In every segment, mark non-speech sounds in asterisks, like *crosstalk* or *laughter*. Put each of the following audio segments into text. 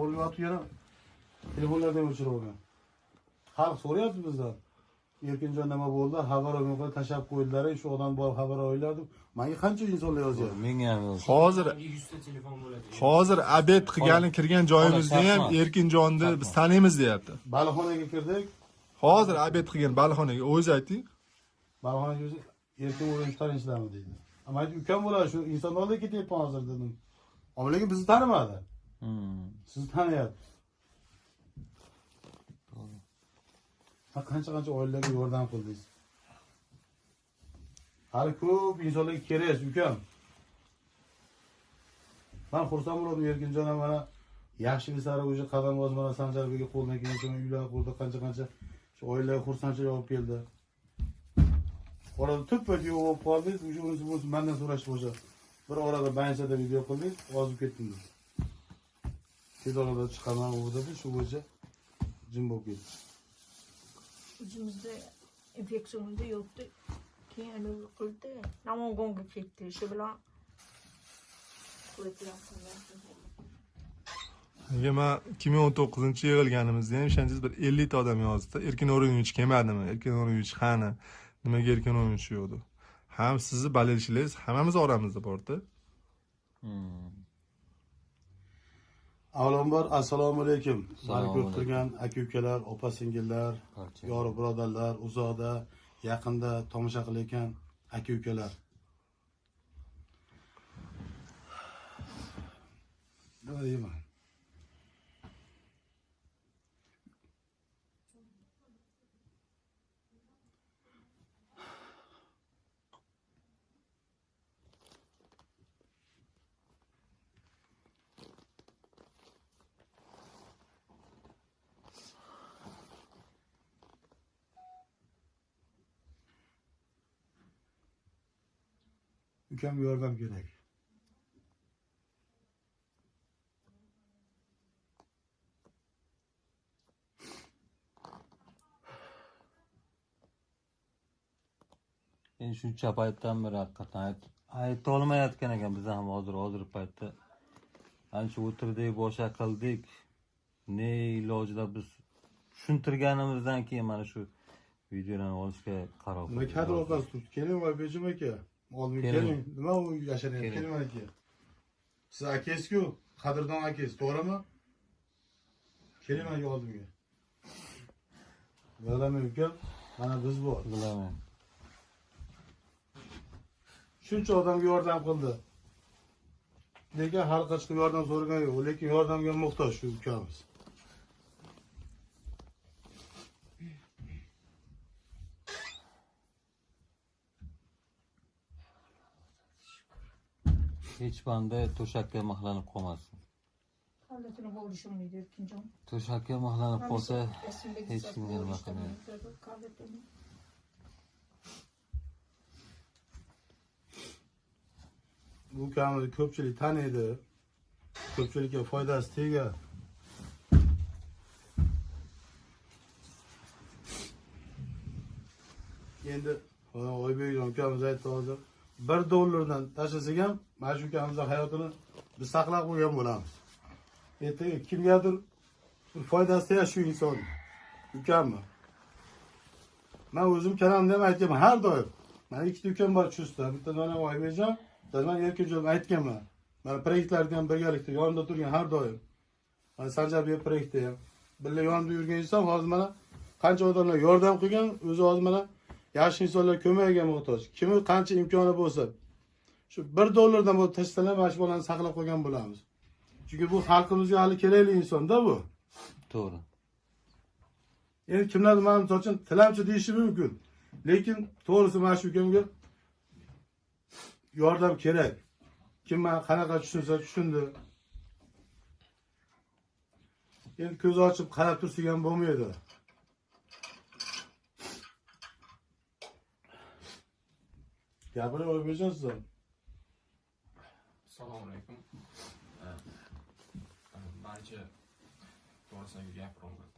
bo'lyapti yana telefonlardan o'chirib olgan. Xalq so'rayapti bizdan. Erkinjon nima bo'ldi? Xabar olmay tashlab qo'ydilar shu odam borib xabar olaylardi manga qancha insonlar yozyapti? Menga ham hozir yuzta telefon bo'ladi. Hozir obed qilgani kirgan joyimizda ham erkinjonni biz taniymiz deyapti. Baliqxonaga kirdik. Hozir obed qilgan baliqxonaga o'zi ayting. Baliqxonaga o'zi erkin o'yin tanishlarmi deydi. Man aytdim ukam bo'ladi shu oldiga ketyapman hozir dedim. Ama lekin bizni tanimadi. Sizni taniyapti Ha, qancha qancha oilalarga yordam qildingiz hali ko'p insonlarga kerak ukam man xursand bo'ldim erkinjon ham mana yaxshi sari уже qadam bosib mana sanjarbekga qo'ldan kelgancha uylar qurdi qancha qancha shu oilalarga xursandchilik olib keldi orada tuppa yo'q bo'lib qoldingiz уже unisi bunisi mandan so'rashdi o'sha bir orada banchada video qildingiz ozib ketdingiz chiqaman u dedi shu bo'yicha jim bo'lib ketdi o'zimizda infeksiyamizda yo'qdi keyin anavi qildi namangonga ketdi shu bilan nega man ikki ming o'n to'qqizinchi yig'ilganimizda ham ishonsangiz bir ellikta odam yozdi. Erkin o'rgnovich kelmadimi? Erkin o'rgnovich qani? Nimaga erkin o'rgnovich yo'qdi ham sizni болельщиklaringiz hammamiz oramizda borda Hmm. Avvalambor assalomu alaykum. Mani ko'rib turgan aka ukalar opa singillar yori birodarlar uzoqda yaqinda tomosha qilayotgan aka ukalar nima deyman ukamga yordam kerak endi shuncha paytdan beri haqiqatdan ayt- ayta olmayotgan ekan biz ham hozir hozir paytda ancha o'tirdik boshqa qildik ne ilojida biz tushuntirganimizdan keyin mana shu videolarni olishga qaror nima kadr orqasi turibdi keling oybekjim aka oldimga Keling. nima u mana aka siz akangizku qadrdon akangiz to'g'rimi keling mana aka oldimga bilaman ukam mana biz bor bilaman shuncha odamga yordam qildi lekin xalqqa chiqib yordam so'ragan yo'q lekin yordamga muhtoj shu ukamiz hech banda to'shakka mixlanib qolmasin. Holatini bo'lishmaydi erkinjon? To'shakka mixlanib qolsa hech kimga nima qilmaydi. bu ukamizni ko'pchilik taniydi. Ko'pchilikka foydasi tegar. Endi oybekjon ukamiz aytdi hozir bir dollardan tashlasak ham mana shu ukamizni hayotini biz saqlab qo'ygan bo'lamiz. Ertaga kimgadir bir foydasi tegadi shu inson ukamni man o'zim kanalimda ham aytganman har doim. Mani ikkita ukam bor chustda bitta mana oybekjon bitta man erkinjon aytganman. Mana proyektlarda ham birgalikda yonimda turgan har doim. Mana sanjarbek proyektda ham. Birga yonimda yurgan inson hozir mana qancha odamlar yordam qilgan o'zi hozir mana yaxshi insonlar ko'magiga muhtoj. Kimi qancha imkoni bo'lsa. Shu bir dollardan bo'lib tashlasalar mana shu bolani saqlab qolgan bo'lamiz. Chunki bu xalqimizga hali kerakli insonda bu. To'g'ri. Endi kimlardir mana misol uchun tilamchi deyishi mumkin. Lekin to'g'risi mana shu ukamga yordam kerak. Kim mana qanaqa tushunsa tushundi. Endi ko'z ochib qarab tursak ham bo'lmaydi siz ham assalomu alaykum manimcha to'g'risini gapiraman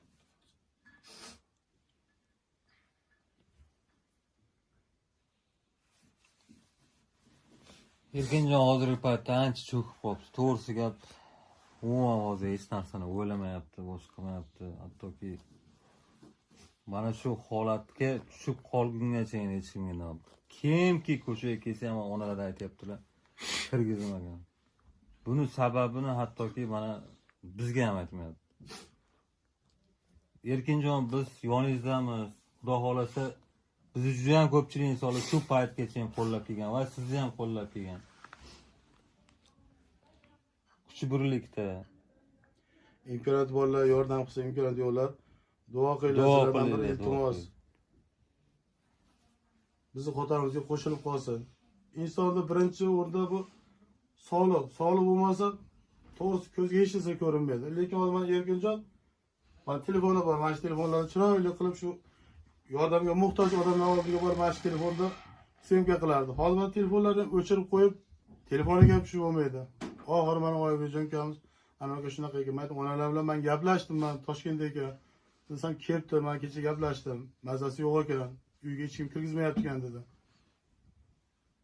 erkinjon hozirgi paytda ancha cho'kib qolibdi to'g'risi gap umuman hozir hech narsani o'ylamayapti boshqa qilmayapti hattoki mana shu holatga tushib qolgungacha hech kimga kimki ko'chaga kelsa ham onalar aytyaptilar kirgizmagan. Buni sababini hattoki mana bizga ham aytmayapti. Erkinjon biz yoningizdamiz xudo xohlasa bizni judayam ko'pchilik insonlar shu paytgacha ham qo'llab kelgan va sizni ham qo'llab kelgan. Kuch birlikda imkoniyati borlar yordam qilsa imkoniyati yo'qlar duo qilinglar bir iltimos. bizni qatorimizga qo'shilib qolsin. Insonni birinchi o'rinda bu sog'liq sog'liq bo'lmasa to'g'risi ko'zga hech narsa ko'rinmaydi. Lekin hozir mana erkinjon mana telefoni bor mana shu telefonlarni chiroyli qilib shu yordamga muhtoj odamlar oldiga borib mana shu telefonda syomka qilardi. Hozir mana telefonlarni o'chirib qo'yib telefoniga ham tushib bo'lmaydi. Oxiri mana oybekjon ukamiz anaqa shunaqa ekan man aytdim onalar bilan man gaplashdim man toshkentda ekan desam kelibdi man kecha gaplashdim mazasi yo'q ekan uyga hech kim kirgizmayapti dedi.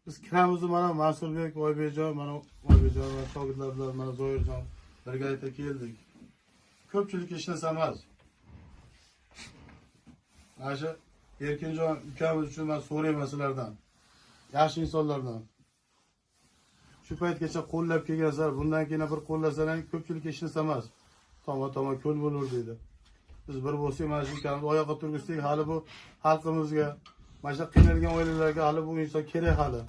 Biz kiramizu mana mansurbek oybekjon mana oybekjon va shogirdlar bilan mana zoirjon birgalikda keldik ko'pchilik hech narsa emas mana shu erkinjon ukamiz uchun man so'rayman sizlardan yaxshi insonlardan shu paytgacha qo'llab kelgansizlar bundan keyin bir qo'llasalaring ko'pchilik hech narsa emas toma toma ko'l bo'lur deydi biz bir bo'lsak mana shu ukamizni oyoqqa turgizsak hali bu xalqimizga mana shu qiynalgan oilalarga hali bu inson kerak hali.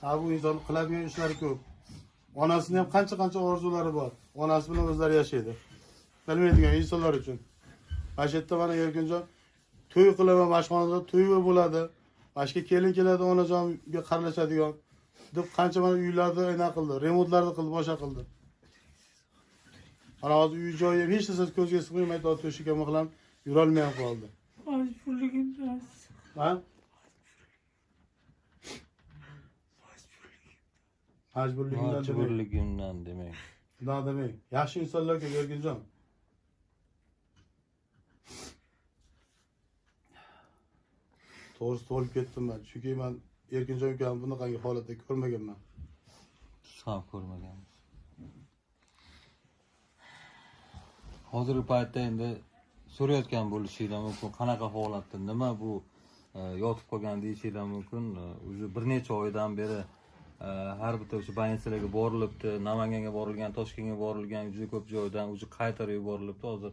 Hali bu inson qiladigan ishlari ko'p. Onasini ham qancha qancha orzulari bor. Onasi bilan o'zlari yashaydi. Bilmaydigan insonlar uchun. Mana shu yerda mana erkinjon to'y qilaman mana shu xonada to'y bo'ladi. Mana shu yerga kelin keladi onajonga qaralashadigan deb qancha mana uylarni anaqa qildi remontlarni qildi boshqa qildi. Mana hozir uy joyi ham hech narsasi ko'zga sig'may aytadi to'shakka mixlanib yurolmay ham qoldi Majburligimdan. ha? Majburligimdan demang. majburligimdan demak undoq demang. Yaxshi insonlar ko'p erkinjon. To'g'risi to'lib ketdim man. Chunki man erkinjon ukamni bunaqangi holatda ko'rmaganman. Biz ham ko'rmaganmiz hozirgi paytda endi so'rayotgan bo'lishinglar mumkin. Qanaqa holatda nima bu e, yotib qolgan deyishinglar mumkin. E, уже bir necha oydan beri e, har bitta o'sha больницаlarga borilibdi. Namanganga borilgan toshkentga borilgan juda ko'p joydan уже qaytarib yuborilibdi. Hozir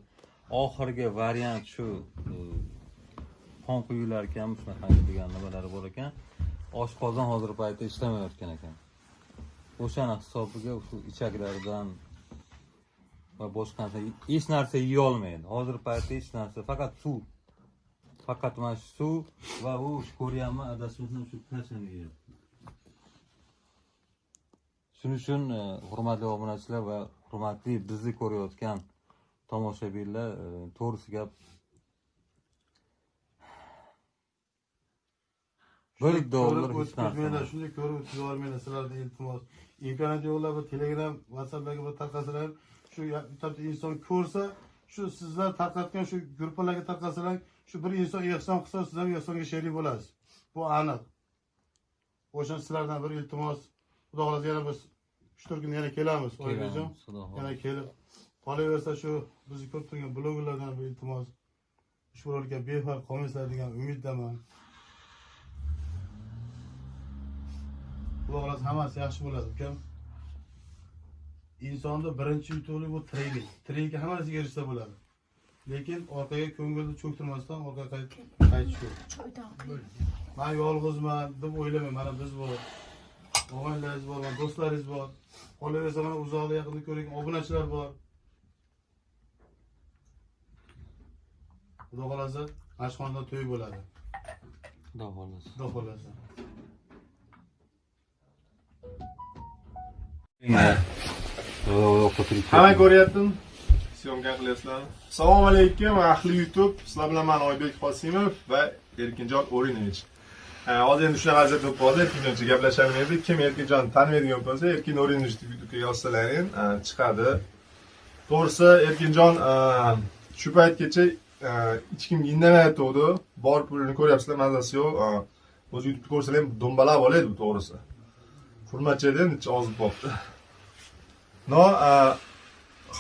oxirgi variant shu qon quyilar ekan shunaqangi degan nimalari bor ekan. Oshqozon hozirgi paytda ishlamayotgan ekan. O'shani hisobiga shu ichaklaridan va boshqa narsa. Hech narsa yeyolmaydi. Hozirgi paytda hech narsa faqat suv. Faqat mana shu suv va u ko'ryapman adashmasam shu kashani yeyapti shuning uchun e, hurmatli obunachilar va hurmatli bizni ko'rayotgan tomoshabinlar e, to'g'risi gap. Bir dollar narsa shunday ko'rib o'tkazib yubormanglar sizlardan iltimos. Imkoniyat yo'qlar bir telegram whatsapplarga bir tarqasalar shu bitta inson ko'rsa shu sizlar tarqatgan shu gruppalarga tarqasalar shu bir inson ehson qilsa siz ham ehsonga sherik bo'lasiz. Bu aniq. O'sha sizlardan bir iltimos. Xudo xohlasa yana biz uch to'rt kun yana kelamiz. Oybekjon yana kelib qolaversa shu bizni ko'rib turgan blogerlardan bir iltimos. Ushbu rolikka befarq qolmaysizlar degan umiddaman. Xudo xohlasa hammasi yaxshi bo'ladi ukam insonni birinchi yutuqlik bu tiriklik tiriklikka hamma narsaga erishsa bo'ladi. Lekin orqaga ko'ngilni cho'ktirmasdan orqaga qayt- qaytish kerak Choydan man yolg'izman deb o'ylamang mana biz bor. Og'aynilaringiz bor mana do'stlaringiz bor. Qolaversa mana uzoqda yaqinda ko'rgan obunachilar bor. Xudo xohlasa mana shu xonada to'y bo'ladi. Xudo xohlasa. Xudo xohlasa hamma ko'ryaptimi? Syomka qilyapsizlarmi? Assalomu alaykum ahli youtube. Sizlar bilan man oybek qosimov va erkinjon o'rinovich hozir endi shunaqa vaziyat bo'lib qoldi. Erkinjoncha gaplashavermaydik kim erkinjonni tanimaydigan bo'lsa erkin o'rinovich deb youtubega yozsalaring ha, chiqadi. To'g'risi erkinjon shu paytgacha ha, hech kimga indamayotgandi bor pulini ko'ryapsizlar mazasi yo'q. O'zi youtubeni ko'rsalar ham do'mbalab oladi bu to'g'risi ham necha ozib qolibdi no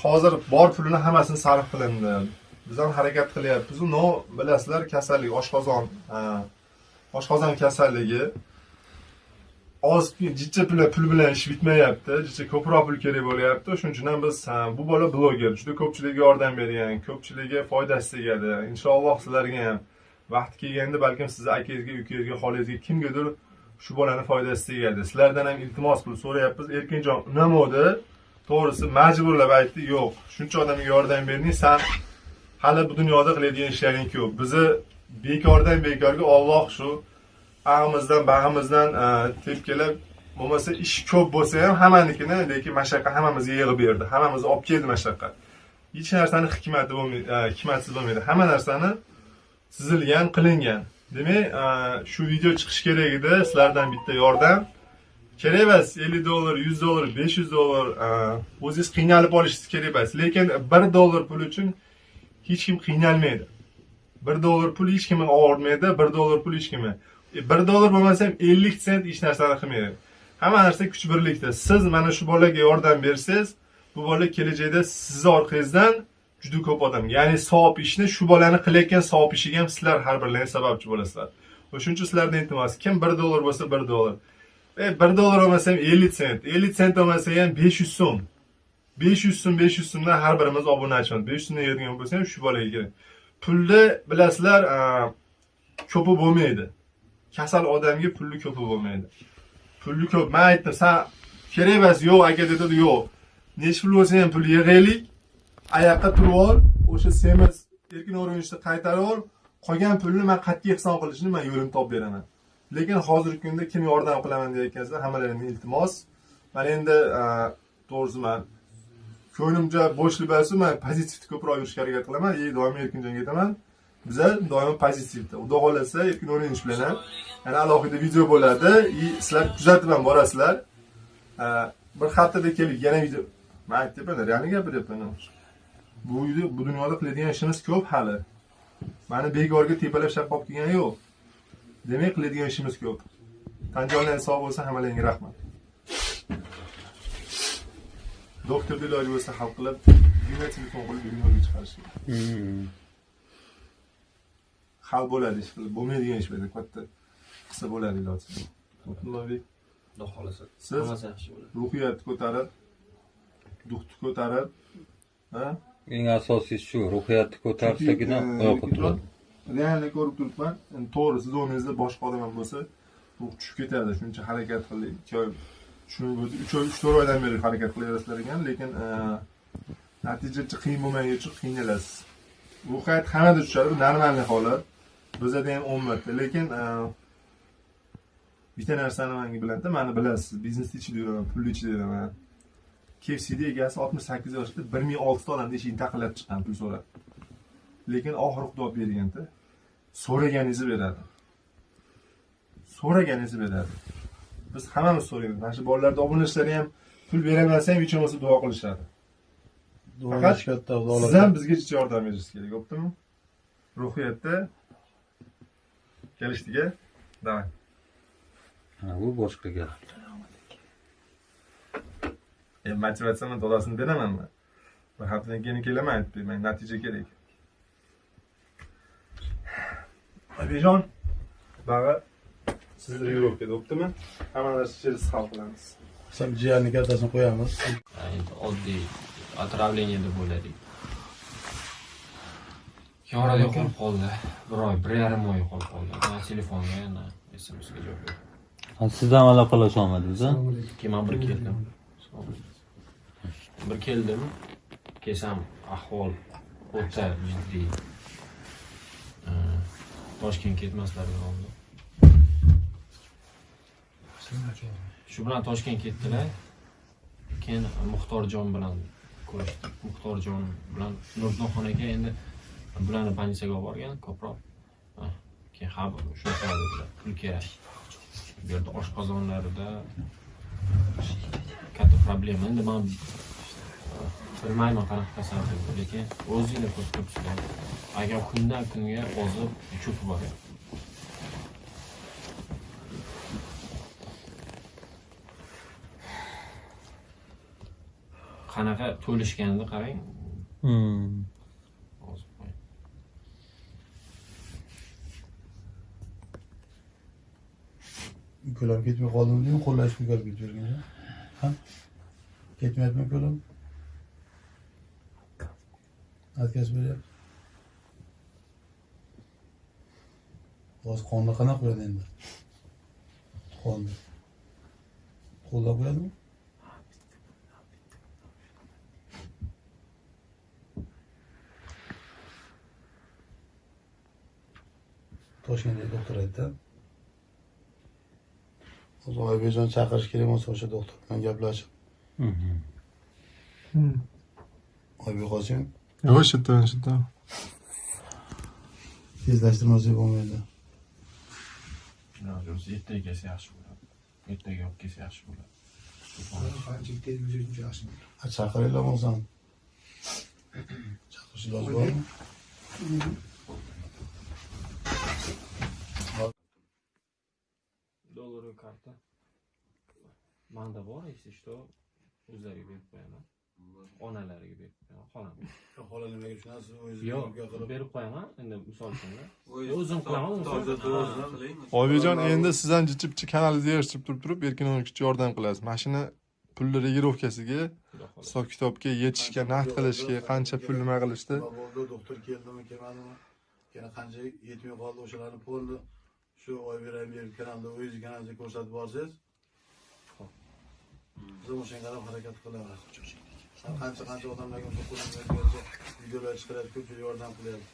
hozir bor pulini hammasini sarf qilindi. Biz ham harakat qilyapmiz no bilasizlar kasallik oshqozon oshqozon kasalligi. Oz jicha pul pul bilan ish bitmayapti. Jicha ko'proq pul kerak bo'lyapti. Shuning uchun ham biz bu bola bloger juda ko'pchilikka yordam bergan ko'pchilikka foydasi tegadi. Inshaalloh sizlarga ham vaqti kelganda balkim sizni akangizga ukangizga xolangizga kimgadir shu bolani foydasi tegadi. Sizlardan ham iltimos qilib so'rayapmiz. Erkinjon unamovdi to'g'risi majburlab aytdi yo'q shuncha odamga yordam berding san hali bu dunyoda qiladigan ishlaring ko'p. Bizni bekordan bekorga olloh shu ag'imizdan bag'imizdan e, tepkilab bo'lmasa ish ko'p bo'lsa ham hammanikini lekin mashaqqat hammamizga yig'ib berdi. Hammamizga olib keldi mashaqqat. Hech narsani hikmati bo'lmaydi e, hikmatsiz bo'lmaydi. Hamma narsani chizilgan qilingan. Demak e, shu video chiqishi kerak edi. Sizlardan bitta yordam. Kerak emas ellik dollar yuz dollar besh yuz dollar e, o'zingiz qiynalib olishingiz kerak emas lekin bir dollar pul uchun hech kim qiynalmaydi. Bir dollar pul hech kimni og'ritmaydi bir dollar pul hech kimni e, bir dollar bo'lmasa ham ellik sent hech narsani qilmaydi. Hamma narsa kuch birlikda. Siz mana shu bolaga yordam bersangiz bu bola kelajakda sizni orqangizdan juda ko'p odam. Ya'ni savob ishni shu bolani qilayotgan savob ishiga ham sizlar har birlaringiz sababchi bo'lasizlar. O'shaning uchun sizlardan iltimos kim bir dollar bo'lsa bir dollar. E, 1 dollar olmasa ham 50 sent, 50 sent olmasa ham 500 so'm. 500 so'm, 500 so'mdan har birimiz obunachimiz. 500 so'mdan yeydigan bo'lsa ham shu bolaga kerak. Pulni bilasizlar, ko'pi bo'lmaydi. Kasal odamga pulni ko'pi bo'lmaydi. Pulni ko'p, men aytdim, sen kerak emas, yo'q aka dedi, yo'q. Necha pul bo'lsa ham pul yig'aylik. Oyoqqa turib ol, o'sha semiz erkin o'rinishni qaytarib ol. Qolgan pulni men qat'iy hisob qilishni men yo'lini topib beraman. Lekin hozirgi kunda kim yordam qilaman deyotgansizlar hammalaringni iltimos. Man endi e, a, to'g'risi man ko'nglimcha bo'sh libosda man pozitivni ko'proq yurishga harakat qilaman. И doim erkinjonga aytaman biza doimo pozitivda. Xudo xohlasa erkin o'rganish bilan ham. Yana alohida video bo'ladi. И sizlar kuzatib ham borasizlar. E, bir haftada kelib yana video man aytyapman realni gapiryapman bu bu dunyoda qiladigan ishimiz ko'p hali. Mani bekorga tepalab shaqqob kelgani yo'q. Demak qiladigan ishimiz ko'p. Tan jonlaringiz sog' bo'lsa hammalaringga rahmat. Doktorni iloji bo'lsa hal qilib telefon qilib dunyoga chiqarish hal bo'ladi ish qilib bo'lmaydigan ish katta qilsa bo'ladi iloji Abdullobek, Xudo xohlasa. Siz? Hammasi yaxshi bo'ladi. ruhiyatni ko'tarib duxni ko'tarib ha? Eng asosiysi shu ruhiyatni ko'tarsagina e, oyoqqa turadi realni ko'rib turibman to'g'ri siz o'rningizda boshqa odam ham bo'lsa ruh tushib ketadi shuncha harakat qildik ikki oy tushunib o'tib uch oy uch to'rt oydan beri harakat qilaverasizlar ekan lekin e, natijachi qiyin bo'lmagani uchun qiynalasiz. Ruhiyat hammada tushadi bu normalniy holat bizada ham o'n marta lekin e, bitta narsani manga biladida mani bilasiz biznesni ichida yuraman pulni ichida yuraman. Kfcni egasi oltmish sakkiz yoshda bir ming oltita odamni eshigini taqillab chiqqan pul so'rab lekin oxiri xudo berganda so'raganingizni beradi. So'raganingizni beradi. Biz hammamiz so'raymiz. Mana shu bolalarni obunachilar ham pul beraversa ham hech bo'lmasa duo qilishadi. Faqat katta siz ham bizga yordam berishingiz kerak bo'ptimi ruhiyatda kelishdik a давай Ha, bu boshqa gap. E, motivatsiyani to'lasini beramanmi? Bir haftadan keyin kelaman aytib bermang natija kerak oyijon bag'i sizni yo'lovkada bo'ptimi hamma narsa ichida siz hal qilamiz Sam jiyanni kattasini qo'yamiz. Endi oddiy отравление deb o'yladik. Yorada yo'qolib qoldi. Bir oy, bir yarim oy yo'qolib qoldi. Na telefonga, na SMS-ga javob yo'q. Ha, siz ham aloqalasha olmadingiz Keyin man bir keldim. Bir keldim. Kelsam ahvol o'ta jiddiy. Ee, Toshkentga ketmaslarga oldi. Shu bilan Toshkent ketdilar. Keyin Muxtorjon bilan ko'rishdik. Muxtorjon bilan Nurxon aka endi bularni больницаga olib borgan ko'proq. Keyin ha shunaqa dedilar, pul kerak. Bu yerda oshqozonlarida katta problema. Endi men bilmayman qanaqa kasallik, lekin o'zinglar ko'rib turibsizlar. Agar kundan kunga ozib cho'kib boryapti. qanaqa to'lishganini qarang Hmm. hozir qo'y. ukalar ketmay qoldimi deymi qo'llashib ko'karib ketib yurganda ha ketmayapmi отказ beryapti hozir qonni qanaqa qo'yadi endi? Qonni qo'llab qo'yadimi toshkentdagi doktor aytdi. Hozir oybekjon chaqirish kerak bo'lsa o'sha doktor bilan gaplashib Mhm. oybek qosim yo'q shu yerda shu yerda tezlashtirmasak bo'lmaydi iloji bo'lsa ertaga kelsa yaxshi bo'ladi ertaga olib kelsa yaxshi bo'ladi Ha, chaqiringlar bo'lsam chaqirish iloji bormi dollarga karta manda bor если что o'zlariga berib qo'yaman onalariga berib xolamga *laughs* xola nimaga tushunasiz o'zingiz yo'q imkon qilib berib qo'yaman. Endi misol uchun o'zim qilaman oybekjon endi siz ham jichib kanalingizni yig'ishtirib turib turib erkin o'yinchiga yordam qilasiz. Mashina pulni regirovkasiga hisob kitobga yetishga naqd qilishga qancha pul nima qilishdi doktor keldimi kelmadimi? Yana qancha yetmay qoldi o'shalarni pulni shu oybek kanalda o'zingiz kanalda ko'rsatib borsangiz biz ham o'shanga qarab harakat qilaveramiz qancha qancha odamlarga qo'limizdan videolar chiqaryapti ko'pchilik yordam qilyapti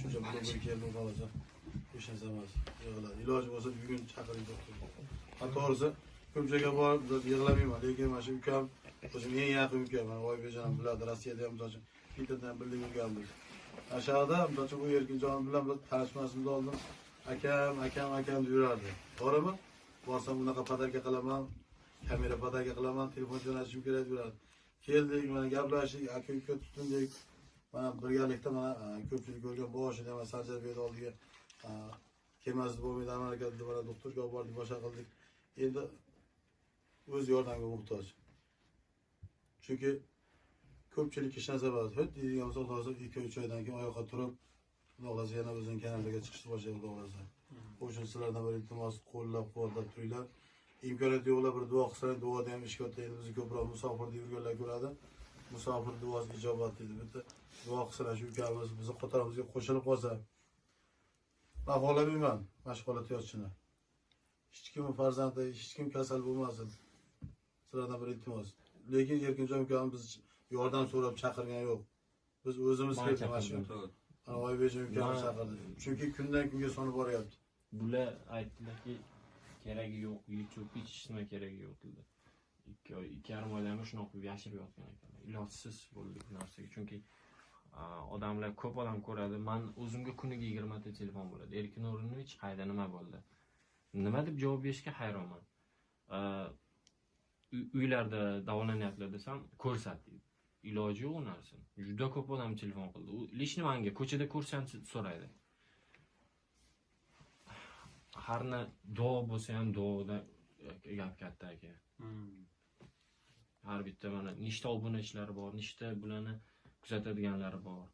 shuncha bloger keldi xohlasa hech narsa emas yig'iladi. Iloji bo'lsa bugun chaqiring to'g'risi ko'pchilikga borib yig'lamayman lekin mana shu ukam o'zim eng yaqin ukam mana oybekjon ham biladi rossiyada ham misol uchun interdan bildik yurganmiz ana shu yoqda misol uchun u erkinjon bilan biz tanishmasimizni oldin akam akam akam deb yurardi. To'g'rimi? Borsam bunaqa podarka qilaman kamera podarka qilaman telefon jo'natishim kerak yurardi keldik mana gaplashdik aka uka tutindik mana birgalikda mana a, ko'pchilik ko'rgan boshida mana sanjarbekni oldiga a, kelmasdi bo'lmaydi harakatda mana doktorga olib bordik boshqa qildik. Endi o'z yordamga muhtoj. Chunki ko'pchilik hech narsa emas hut deydigan bo'lsa xudo xohlasa ikki uch oydan keyin oyoqqa turib xudo xohlasa yana o'zini kanaliga chiqishni boshlaydi xudo xohlasa o'sha uchun sizlardan bir iltimos qo'llab quvvatlab turinglar imkoniyat yo'qlar bir duo qilsanglar duoda ham ish katta endi bizni ko'proq musofirda yurganlar ko'radi musofir duosi ijobat deydi. Bitta duo qilsalar shu ukamiz bizni qatorimizga qo'shilib qolsa man xohlamayman mana shu holatda yotishini hech kimni farzandi hech kim kasal bo'lmasin sizlardan bir iltimos. Lekin erkinjon ukamiz biz yordam so'rab chaqirgani yo'q biz o'zimiz keldik mana shu oybekjon ukamiz chaqirdi chunki kundan kunga sonib boryapti bular aytdilarki keragi yo'q youtube hech nima keragi yo'q dedi. Ikki oy ikki yarim oydan beri shunaqa qilib yashirib yotgan ekanman ilojsiz bo'ldi bu narsaga. Chunki odamlar ko'p odam ko'radi. Man o'zimga kuniga yigirmata telefon bo'ladi. Erkin o'rinovich qayda nima bo'ldi? Nima deb javob berishga hayronman. Uylarda davolanyaptilar desam ko'rsat deydi. Iloji yo'q u narsani. Juda ko'p odam telefon qildi. U лично manga ko'chada ko'rsam so'raydi. Harna duo bo'lsa ham duoda gap katta aka. Har bitta mana nechta obunachilari bor nechta bularni kuzatadiganlari bor.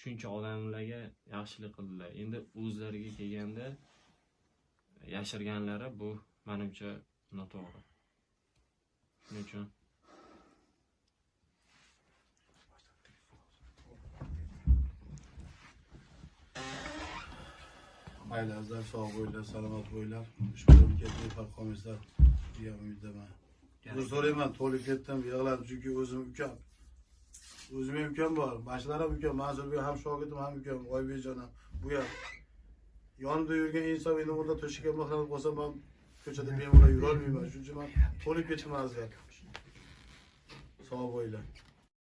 Shuncha odamlarga yaxshilik qildilar. Endi o'zlariga kelganda yashirganlari bu manimcha noto'g'ri. Shuning uchun oilangizlar sog' bo'linglar salomat bo'linglar ushbu ketmay farq qolmaysizlar degan umiddaman uzr so'rayman to'lib ketdim yig'ladim chunki o'zim ukam o'zim ham ukam bor mana shular ham ukam mansurbek ham shogirdim ham ukam oybekjon ham bu ham yonimda yurgan inson endi burada to'shakka mixlanib qolsa man ko'chada bemalol yurolmayman shuning uchun man to'lib ketdim azizlar sog' bo'linglar